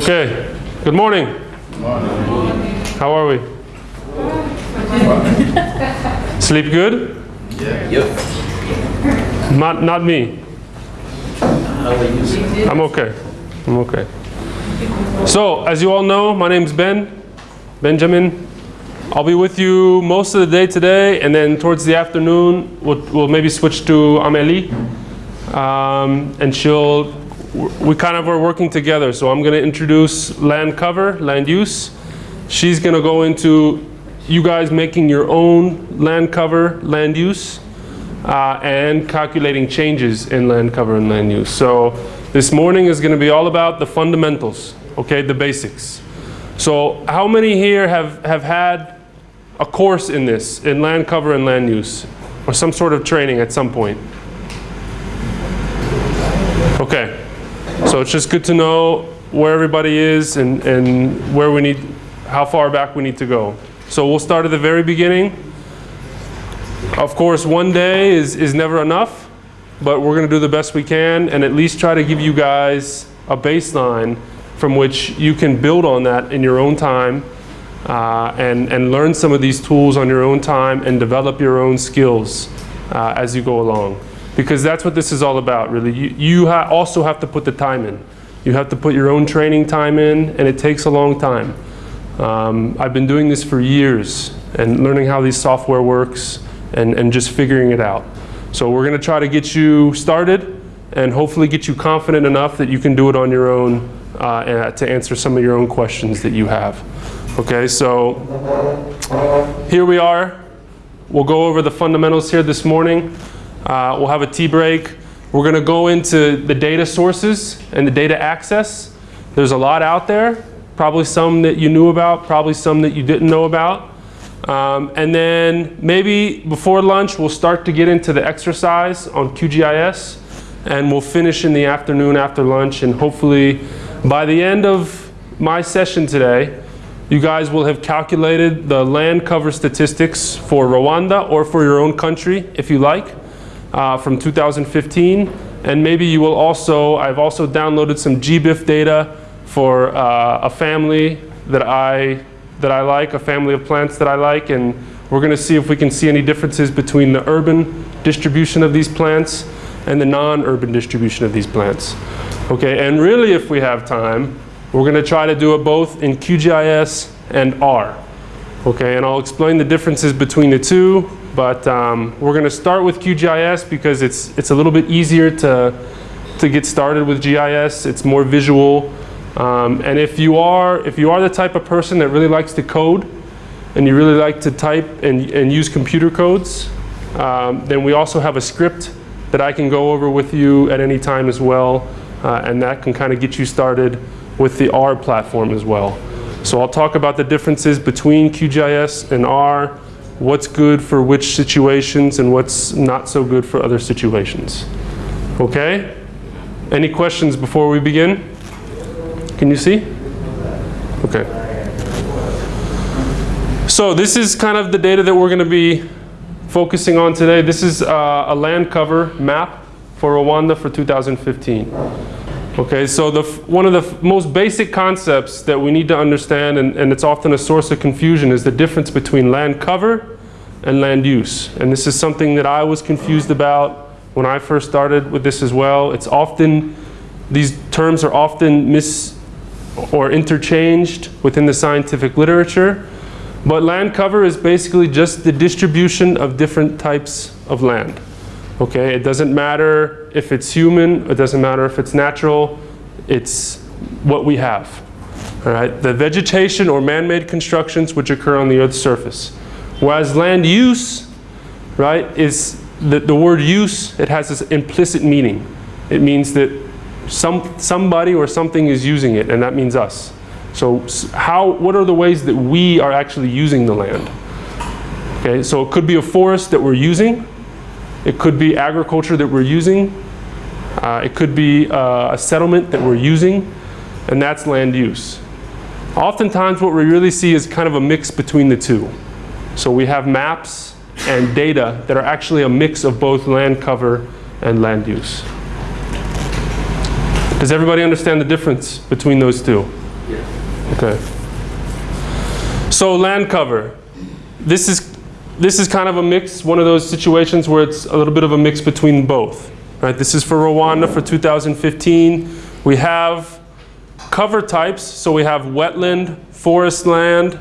Okay, good morning. How are we? Sleep good? Yeah. Yep. Not, not me. How are you? I'm okay. I'm okay. So, as you all know, my name's Ben, Benjamin. I'll be with you most of the day today, and then towards the afternoon, we'll, we'll maybe switch to Amélie. Um, and she'll, we kind of are working together. So I'm going to introduce land cover, land use. She's going to go into you guys making your own land cover, land use, uh, and calculating changes in land cover and land use. So this morning is going to be all about the fundamentals, okay, the basics. So how many here have, have had a course in this, in land cover and land use, or some sort of training at some point? Okay, so it's just good to know where everybody is and, and where we need, how far back we need to go. So we'll start at the very beginning. Of course, one day is, is never enough, but we're going to do the best we can and at least try to give you guys a baseline from which you can build on that in your own time uh, and, and learn some of these tools on your own time and develop your own skills uh, as you go along. Because that's what this is all about, really. You, you ha also have to put the time in. You have to put your own training time in, and it takes a long time. Um, I've been doing this for years and learning how these software works and, and just figuring it out. So we're going to try to get you started and hopefully get you confident enough that you can do it on your own uh, to answer some of your own questions that you have. Okay, so here we are. We'll go over the fundamentals here this morning. Uh, we'll have a tea break. We're going to go into the data sources and the data access. There's a lot out there, probably some that you knew about, probably some that you didn't know about. Um, and then maybe before lunch, we'll start to get into the exercise on QGIS. And we'll finish in the afternoon after lunch. And hopefully by the end of my session today, you guys will have calculated the land cover statistics for Rwanda or for your own country, if you like uh, from 2015. And maybe you will also, I've also downloaded some GBIF data for uh, a family that I, that I like, a family of plants that I like. And we're going to see if we can see any differences between the urban distribution of these plants and the non-urban distribution of these plants. Okay, and really if we have time, we're going to try to do it both in QGIS and R. Okay, and I'll explain the differences between the two but um, we're going to start with QGIS because it's, it's a little bit easier to, to get started with GIS. It's more visual. Um, and if you, are, if you are the type of person that really likes to code and you really like to type and, and use computer codes, um, then we also have a script that I can go over with you at any time as well. Uh, and that can kind of get you started with the R platform as well. So I'll talk about the differences between QGIS and R, what's good for which situations and what's not so good for other situations. Okay? Any questions before we begin? Can you see? Okay. So this is kind of the data that we're going to be focusing on today. This is uh, a land cover map for Rwanda for 2015. Okay, so the one of the most basic concepts that we need to understand, and, and it's often a source of confusion, is the difference between land cover and land use. And this is something that I was confused about when I first started with this as well. It's often, these terms are often mis or interchanged within the scientific literature. But land cover is basically just the distribution of different types of land. Okay, it doesn't matter if it's human, it doesn't matter if it's natural, it's what we have. All right, the vegetation or man-made constructions which occur on the Earth's surface. Whereas land use, right, is the, the word use, it has this implicit meaning. It means that some, somebody or something is using it, and that means us. So how, what are the ways that we are actually using the land? Okay, so it could be a forest that we're using. It could be agriculture that we're using. Uh, it could be uh, a settlement that we're using, and that's land use. Oftentimes what we really see is kind of a mix between the two. So we have maps and data that are actually a mix of both land cover and land use. Does everybody understand the difference between those two? Okay. So land cover. This is this is kind of a mix, one of those situations where it's a little bit of a mix between both. Right? This is for Rwanda for 2015. We have cover types, so we have wetland, forest land,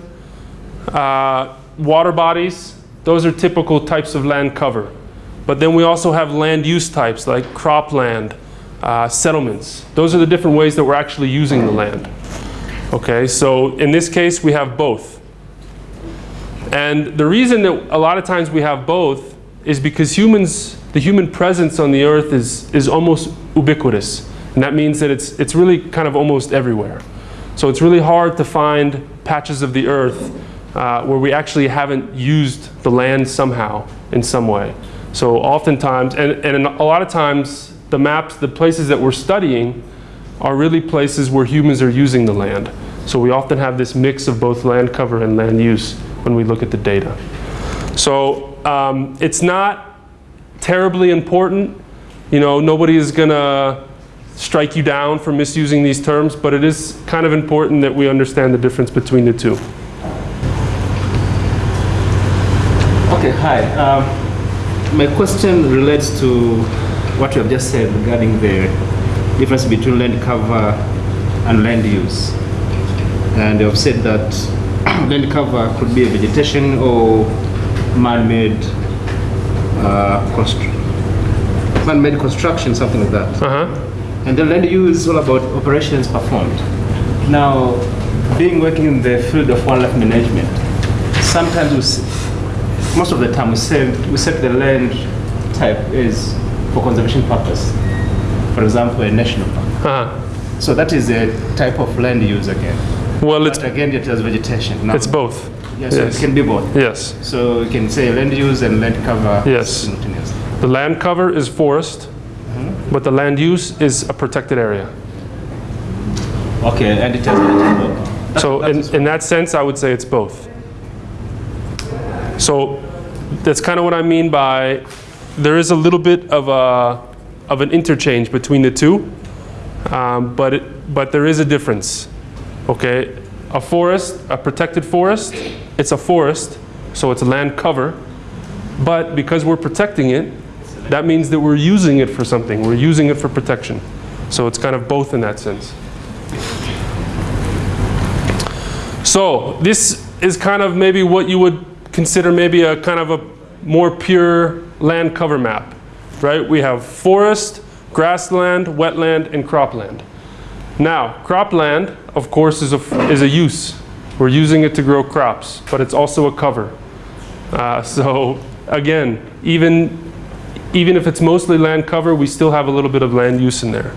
uh, water bodies. Those are typical types of land cover. But then we also have land use types like cropland, uh, settlements. Those are the different ways that we're actually using the land. Okay, so in this case we have both. And the reason that a lot of times we have both is because humans, the human presence on the earth is, is almost ubiquitous. And that means that it's, it's really kind of almost everywhere. So it's really hard to find patches of the earth uh, where we actually haven't used the land somehow in some way. So oftentimes, and, and a lot of times, the maps, the places that we're studying are really places where humans are using the land. So we often have this mix of both land cover and land use when we look at the data. So um, it's not terribly important. You know, nobody is going to strike you down for misusing these terms, but it is kind of important that we understand the difference between the two. Okay, hi. Um, my question relates to what you have just said regarding the difference between land cover and land use. And you have said that land cover could be a vegetation or man-made uh, constru- man-made construction, something like that. Uh-huh. And the land use is all about operations performed. Now, being working in the field of wildlife management, sometimes we, most of the time we set, we set the land type is for conservation purpose. For example, a national park. Uh-huh. So that is a type of land use again. Well, it's, But again, it has vegetation. Now, it's both. Yes, so yes. it can be both. Yes. So you can say land use and land cover Yes. simultaneously. The land cover is forest, but the land use is a protected area. Okay, and it has vegetation. That- So that in, in that sense, I would say it's both. So that's kind of what I mean by there is a little bit of a of an interchange between the two, um, but it, but there is a difference. Okay, a forest, a protected forest, it's a forest, so it's a land cover, but because we're protecting it, that means that we're using it for something. We're using it for protection. So it's kind of both in that sense. So this is kind of maybe what you would consider maybe a kind of a more pure land cover map, right? We have forest, grassland, wetland, and cropland. Now, cropland, of course, is a, is a use. We're using it to grow crops, but it's also a cover. Uh, so again, even, even if it's mostly land cover, we still have a little bit of land use in there.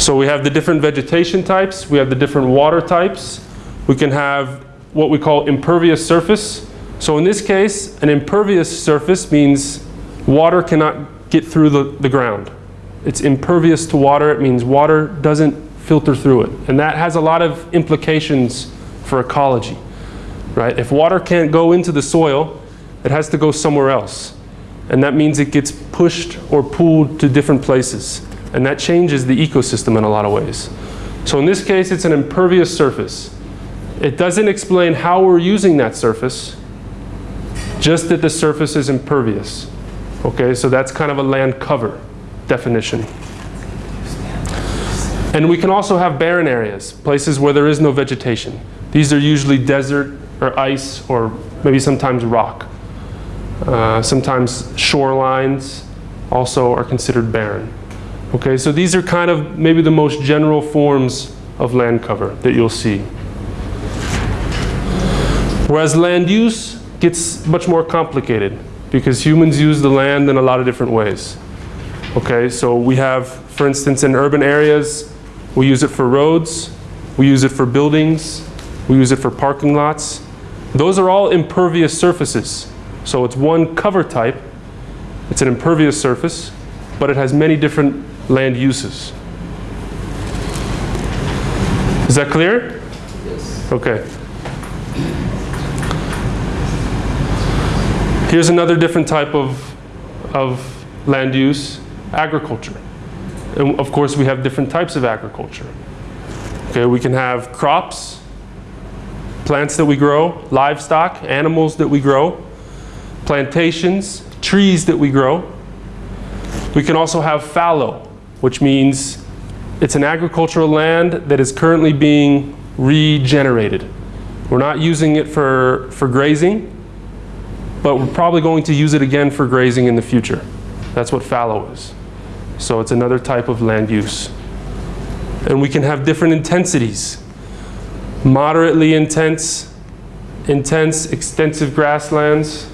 So we have the different vegetation types, we have the different water types. We can have what we call impervious surface. So in this case, an impervious surface means water cannot get through the, the ground. It's impervious to water, it means water doesn't filter through it. And that has a lot of implications for ecology, right? If water can't go into the soil, it has to go somewhere else. And that means it gets pushed or pulled to different places. And that changes the ecosystem in a lot of ways. So in this case, it's an impervious surface. It doesn't explain how we're using that surface, just that the surface is impervious. Okay, so that's kind of a land cover definition. And we can also have barren areas, places where there is no vegetation. These are usually desert or ice or maybe sometimes rock. Uh, sometimes shorelines also are considered barren. Okay, so these are kind of maybe the most general forms of land cover that you'll see. Whereas land use gets much more complicated because humans use the land in a lot of different ways. Okay, so we have, for instance, in urban areas, we use it for roads, we use it for buildings, we use it for parking lots. Those are all impervious surfaces. So it's one cover type, it's an impervious surface, but it has many different land uses. Is that clear? Yes. Okay. Here's another different type of, of land use, agriculture. And of course, we have different types of agriculture. Okay, we can have crops, plants that we grow, livestock, animals that we grow, plantations, trees that we grow. We can also have fallow, which means it's an agricultural land that is currently being regenerated. We're not using it for, for grazing, but we're probably going to use it again for grazing in the future. That's what fallow is. So it's another type of land use. And we can have different intensities. Moderately intense, intense, extensive grasslands.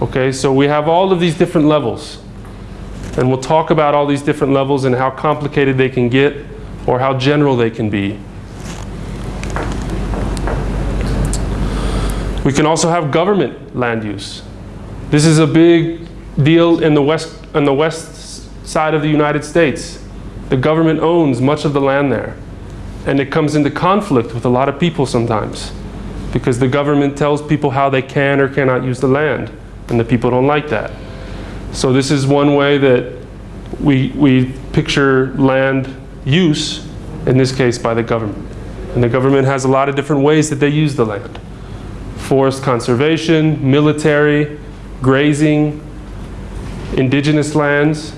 Okay, so we have all of these different levels. And we'll talk about all these different levels and how complicated they can get or how general they can be. We can also have government land use. This is a big deal in the west, on the west side of the United States. The government owns much of the land there. And it comes into conflict with a lot of people sometimes because the government tells people how they can or cannot use the land, and the people don't like that. So this is one way that we, we picture land use, in this case by the government. And the government has a lot of different ways that they use the land. Forest conservation, military, grazing, indigenous lands.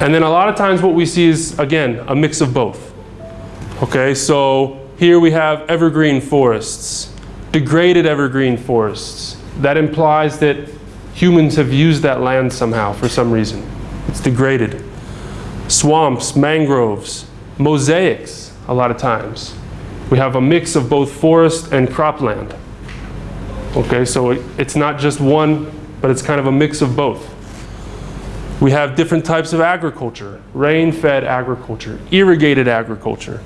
And then a lot of times what we see is, again, a mix of both. Okay, so here we have evergreen forests, degraded evergreen forests. That implies that humans have used that land somehow for some reason. It's degraded. Swamps, mangroves, mosaics, a lot of times. We have a mix of both forest and cropland. Okay, so it, it's not just one, but it's kind of a mix of both. We have different types of agriculture, rain-fed agriculture, irrigated agriculture.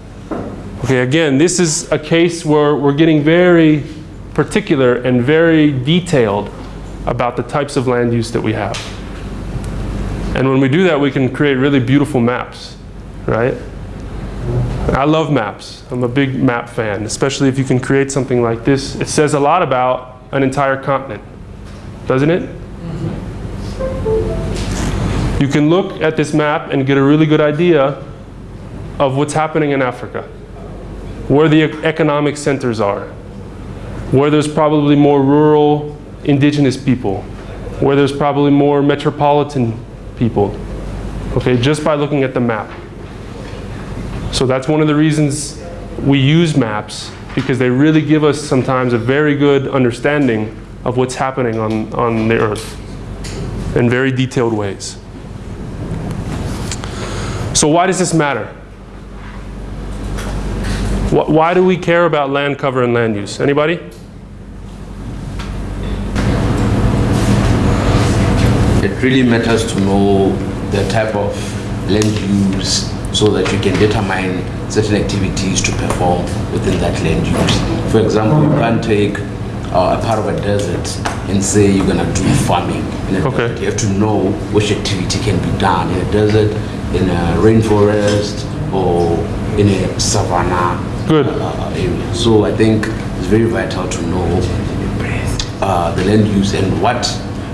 Okay, again, this is a case where we're getting very particular and very detailed about the types of land use that we have. And when we do that, we can create really beautiful maps, right? I love maps. I'm a big map fan, especially if you can create something like this. It says a lot about an entire continent, doesn't it? You can look at this map and get a really good idea of what's happening in Africa, where the economic centers are, where there's probably more rural indigenous people, where there's probably more metropolitan people, okay, just by looking at the map. So that's one of the reasons we use maps, because they really give us sometimes a very good understanding of what's happening on, on the earth in very detailed ways. So why does this matter? Why do we care about land cover and land use? Anybody? It really matters to know the type of land use so that you can determine certain activities to perform within that land use. For example, you can't take uh, a part of a desert and say you're gonna do farming in a Okay. desert. You have to know which activity can be done in a desert, in a rainforest, or in a savanna Good. uh, area. So I think it's very vital to know uh, the land use and what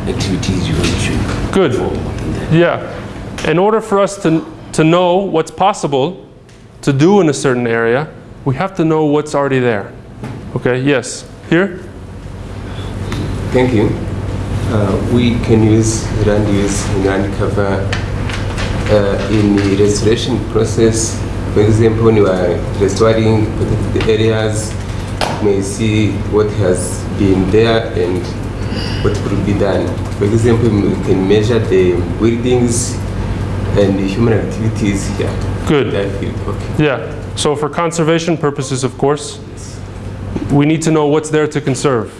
activities you want going to Good. perform within that. Yeah. In order for us to, to know what's possible to do in a certain area, we have to know what's already there. Okay, yes. Here? Thank you. Uh, we can use land use and land cover uh, in the restoration process. For example, when you are restoring protected areas, you may see what has been there and what could be done. For example, we can measure the buildings and the human activities here. Good. Okay. Yeah. So for conservation purposes, of course, we need to know what's there to conserve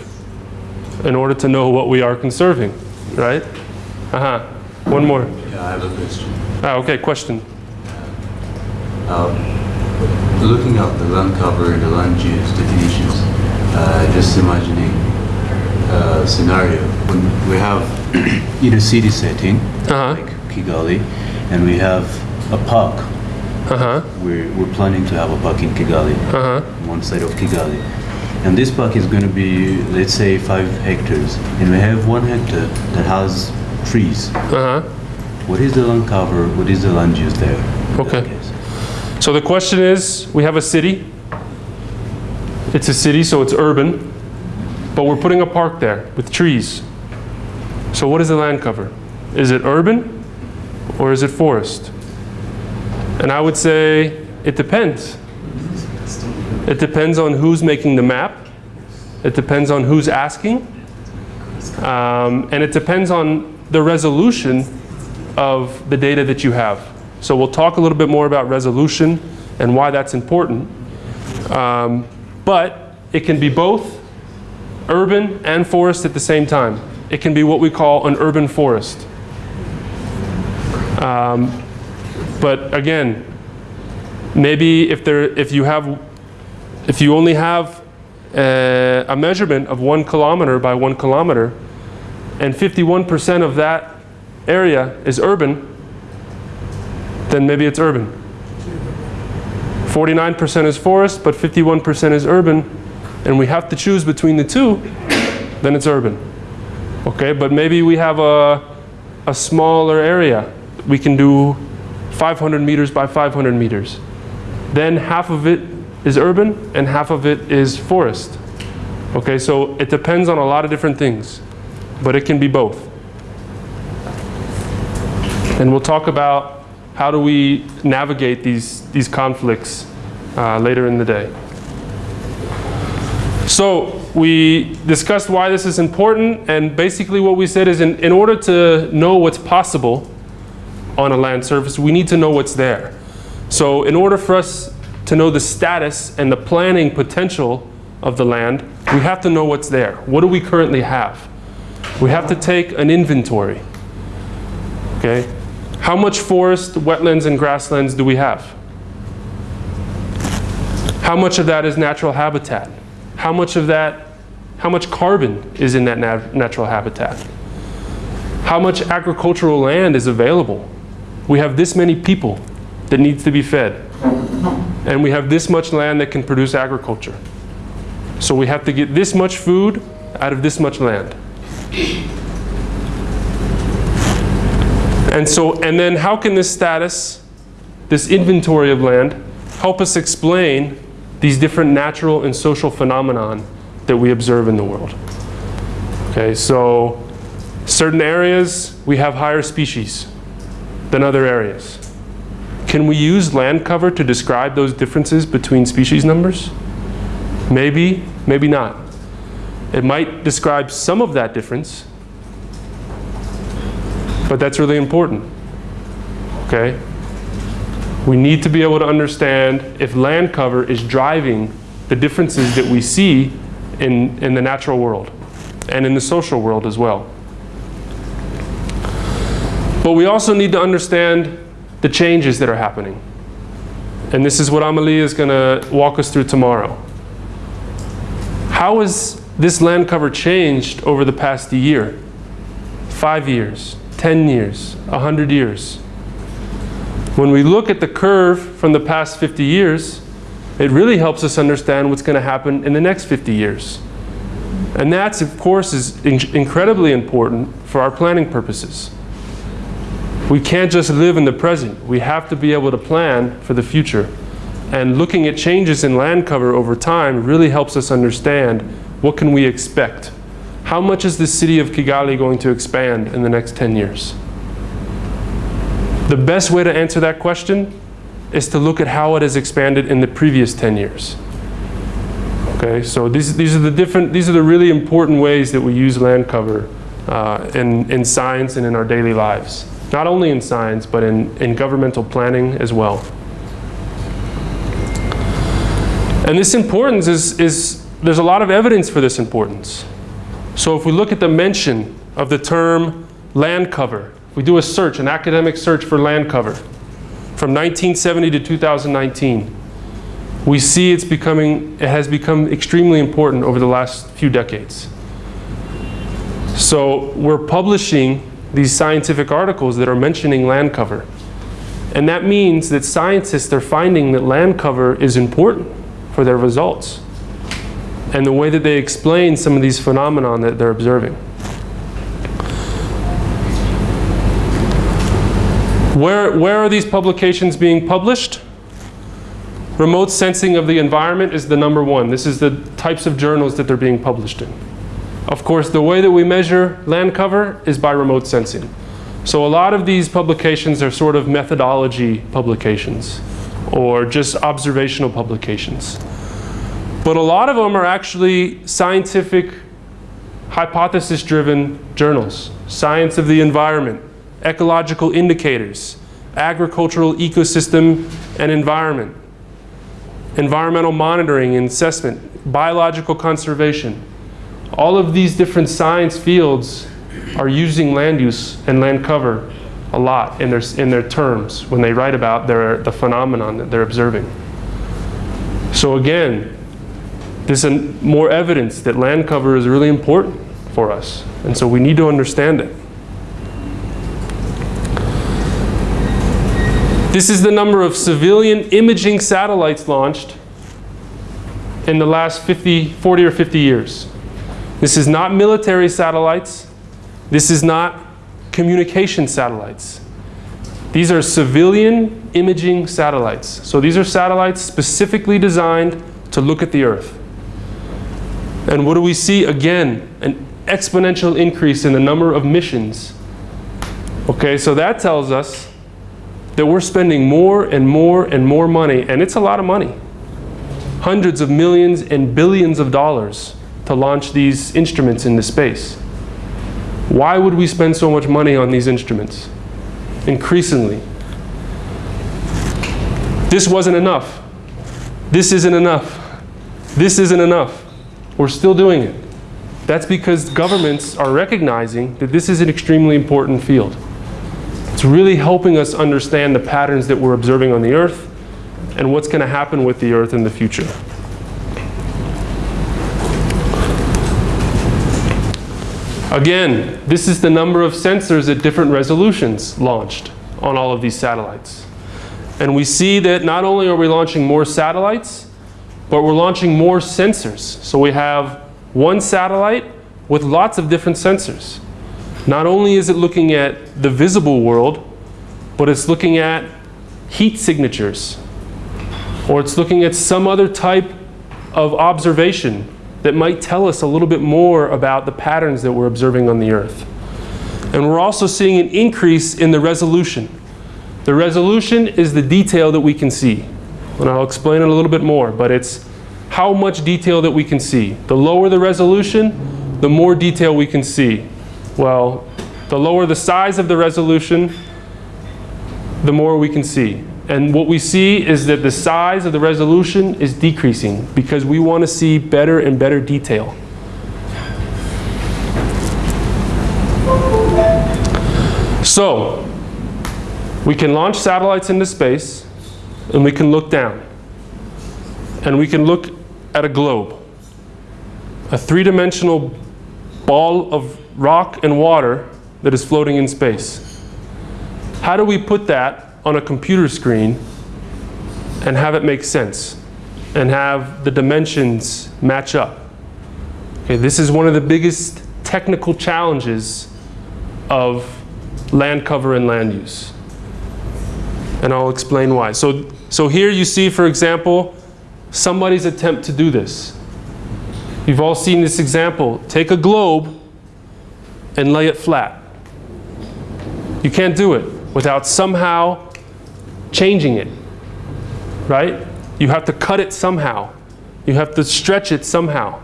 in order to know what we are conserving, right? Uh-huh. One more. Yeah, I have a question. Ah, okay, question. Looking at the land cover and the land use definitions, uh, just imagining a scenario when we have in a city setting, Uh-huh. like Kigali, and we have a park. Uh-huh. We're, we're planning to have a park in Kigali, Uh-huh. one side of Kigali. And this park is going to be, let's say, five hectares. And we have one hectare that has trees. Uh-huh. What is the land cover, what is the land use there? Okay. So the question is, we have a city. It's a city, so it's urban, but we're putting a park there with trees. So what is the land cover? Is it urban or is it forest? And I would say it depends. It depends on who's making the map. It depends on who's asking. Um, and it depends on the resolution of the data that you have. So we'll talk a little bit more about resolution and why that's important. Um, but it can be both urban and forest at the same time. It can be what we call an urban forest. Um, but again, maybe if there, if you have, if you only have uh, a measurement of one kilometer by one kilometer, and 51% of that area is urban, then maybe it's urban. 49% is forest, but 51% is urban, and we have to choose between the two, then it's urban. Okay, but maybe we have a, a smaller area. We can do 500 meters by 500 meters. Then half of it is urban and half of it is forest. Okay, so it depends on a lot of different things, but it can be both. And we'll talk about how do we navigate these, these conflicts uh, later in the day. So we discussed why this is important, and basically what we said is in, in order to know what's possible on a land surface, we need to know what's there. So in order for us to know the status and the planning potential of the land, we have to know what's there. What do we currently have? We have to take an inventory. Okay? How much forest, wetlands, and grasslands do we have? How much of that is natural habitat? How much of that, how much carbon is in that nat natural habitat? How much agricultural land is available? We have this many people that needs to be fed. And we have this much land that can produce agriculture. So we have to get this much food out of this much land. And so, and then how can this status, this inventory of land, help us explain these different natural and social phenomenon that we observe in the world? Okay, so certain areas we have higher species than other areas. Can we use land cover to describe those differences between species numbers? Maybe, maybe not. It might describe some of that difference, but that's really important. Okay? We need to be able to understand if land cover is driving the differences that we see in, in the natural world and in the social world as well. But we also need to understand the changes that are happening. And this is what Amelie is going to walk us through tomorrow. How has this land cover changed over the past year? Five years, 10 years, 100 years? When we look at the curve from the past 50 years, it really helps us understand what's going to happen in the next 50 years. And that, of course, is in incredibly important for our planning purposes. We can't just live in the present. We have to be able to plan for the future. And looking at changes in land cover over time really helps us understand what can we expect. How much is the city of Kigali going to expand in the next 10 years? The best way to answer that question is to look at how it has expanded in the previous 10 years. Okay, so these, these are the different, these are the really important ways that we use land cover uh, in, in science and in our daily lives. Not only in science, but in, in governmental planning as well. And this importance is, is, there's a lot of evidence for this importance. So if we look at the mention of the term land cover, we do a search, an academic search for land cover from 1970 to 2019, we see it's becoming, it has become extremely important over the last few decades. So we're publishing these scientific articles that are mentioning land cover. And that means that scientists are finding that land cover is important for their results and the way that they explain some of these phenomena that they're observing. Where, where are these publications being published? Remote sensing of the environment is the number one. This is the types of journals that they're being published in. Of course, the way that we measure land cover is by remote sensing. So a lot of these publications are sort of methodology publications or just observational publications. But a lot of them are actually scientific, hypothesis-driven journals. Science of the environment, ecological indicators, agricultural ecosystem and environment, environmental monitoring and assessment, biological conservation. All of these different science fields are using land use and land cover a lot in their, in their terms when they write about their, the phenomenon that they're observing. So again, there's an, more evidence that land cover is really important for us. And so we need to understand it. This is the number of civilian imaging satellites launched in the last 50, 40 or 50 years. This is not military satellites. This is not communication satellites. These are civilian imaging satellites. So these are satellites specifically designed to look at the Earth. And what do we see? Again, an exponential increase in the number of missions. Okay, so that tells us that we're spending more and more and more money, and it's a lot of money. Hundreds of millions and billions of dollars to launch these instruments into space. Why would we spend so much money on these instruments? Increasingly. This wasn't enough. This isn't enough. This isn't enough. We're still doing it. That's because governments are recognizing that this is an extremely important field. It's really helping us understand the patterns that we're observing on the Earth and what's going to happen with the Earth in the future. Again, this is the number of sensors at different resolutions launched on all of these satellites. And we see that not only are we launching more satellites, but we're launching more sensors. So we have one satellite with lots of different sensors. Not only is it looking at the visible world, but it's looking at heat signatures, or it's looking at some other type of observation that might tell us a little bit more about the patterns that we're observing on the Earth. And we're also seeing an increase in the resolution. The resolution is the detail that we can see. And I'll explain it a little bit more, but it's how much detail that we can see. The lower the resolution, the more detail we can see. Well, the lower the size of the resolution, the more we can see. And what we see is that the size of the resolution is decreasing because we want to see better and better detail. So, we can launch satellites into space and we can look down. And we can look at a globe, a three-dimensional ball of rock and water that is floating in space. How do we put that on a computer screen and have it make sense and have the dimensions match up? Okay, this is one of the biggest technical challenges of land cover and land use. And I'll explain why. So, so here you see, for example, somebody's attempt to do this. You've all seen this example. Take a globe and lay it flat. You can't do it without somehow changing it, right? You have to cut it somehow. You have to stretch it somehow.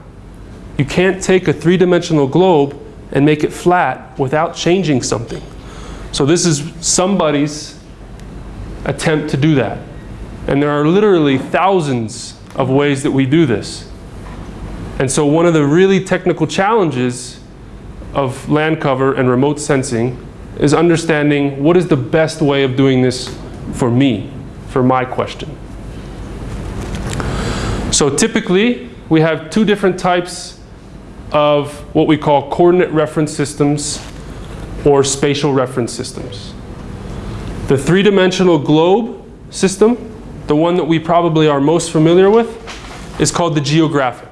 You can't take a three-dimensional globe and make it flat without changing something. So this is somebody's attempt to do that. And there are literally thousands of ways that we do this. And so one of the really technical challenges of land cover and remote sensing is understanding what is the best way of doing this for me, for my question. So typically, we have two different types of what we call coordinate reference systems or spatial reference systems. The three-dimensional globe system, the one that we probably are most familiar with, is called the geographic.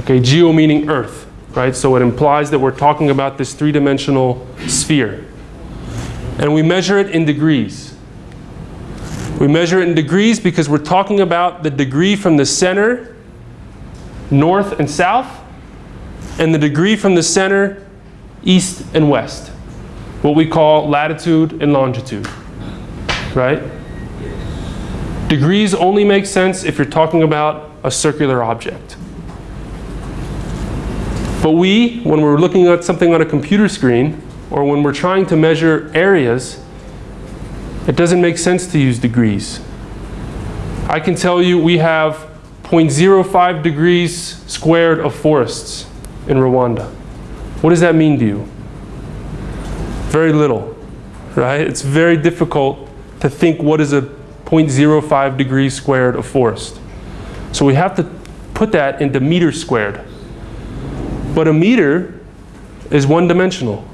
Okay, geo meaning earth, right? So it implies that we're talking about this three-dimensional sphere. And we measure it in degrees. We measure it in degrees because we're talking about the degree from the center, north and south, and the degree from the center, east and west. What we call latitude and longitude, right? Degrees only make sense if you're talking about a circular object. But we, when we're looking at something on a computer screen, or when we're trying to measure areas, it doesn't make sense to use degrees. I can tell you we have 0.05 degrees squared of forests in Rwanda. What does that mean to you? Very little, right? It's very difficult to think what is a 0.05 degrees squared of forest. So we have to put that into meters squared. But a meter is one dimensional.